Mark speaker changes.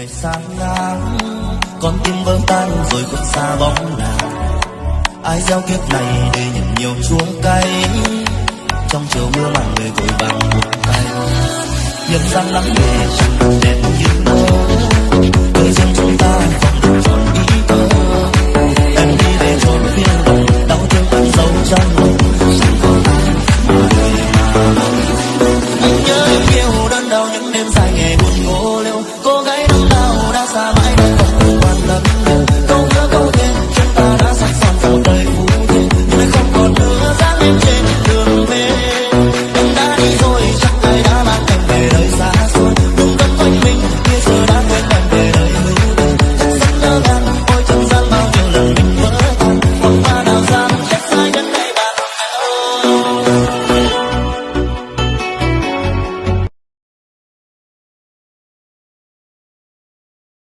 Speaker 1: người sáng ngang con tim vỡ tan rồi khuất xa bóng nàng. Ai gieo kiếp này để nhận nhiều chuông cay? Trong chiều mưa màng người vội bằng một tay. Nhân gian lắm về chẳng đẹp như mơ. Cười riêng chúng ta không được tròn ý thơ em đi về rồi phiên đồng đau thương vẫn sâu trong lòng. Chẳng có ai mà đời mà nhớ yêu đơn đau những đêm